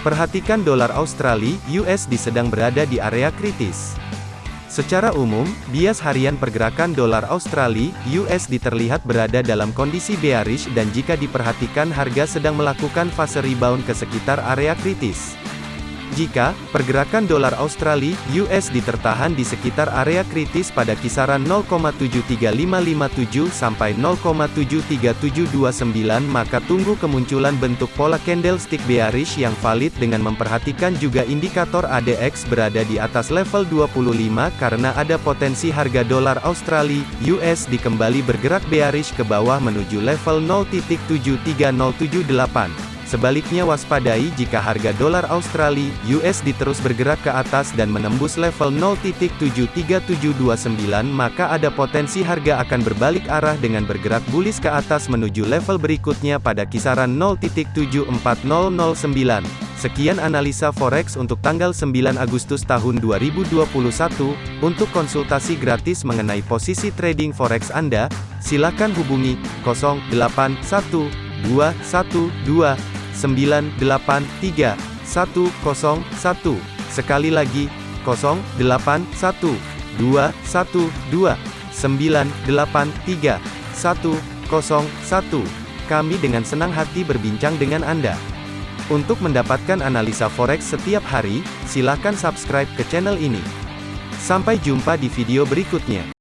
Perhatikan dolar Australia (USD) sedang berada di area kritis. Secara umum, bias harian pergerakan dolar Australia (USD) terlihat berada dalam kondisi bearish dan jika diperhatikan harga sedang melakukan fase rebound ke sekitar area kritis. Jika pergerakan dolar Australia (USD) tertahan di sekitar area kritis pada kisaran 0,73557 sampai 0,73729 maka tunggu kemunculan bentuk pola candlestick bearish yang valid dengan memperhatikan juga indikator ADX berada di atas level 25 karena ada potensi harga dolar Australia (USD) kembali bergerak bearish ke bawah menuju level 0.73078. Sebaliknya waspadai jika harga dolar Australia (USD) terus bergerak ke atas dan menembus level 0.73729 maka ada potensi harga akan berbalik arah dengan bergerak bullish ke atas menuju level berikutnya pada kisaran 0.74009. Sekian analisa forex untuk tanggal 9 Agustus tahun 2021. Untuk konsultasi gratis mengenai posisi trading forex Anda, silakan hubungi 081212 983 101. Sekali lagi, 081 212 983 101. Kami dengan senang hati berbincang dengan Anda. Untuk mendapatkan analisa forex setiap hari, silakan subscribe ke channel ini. Sampai jumpa di video berikutnya.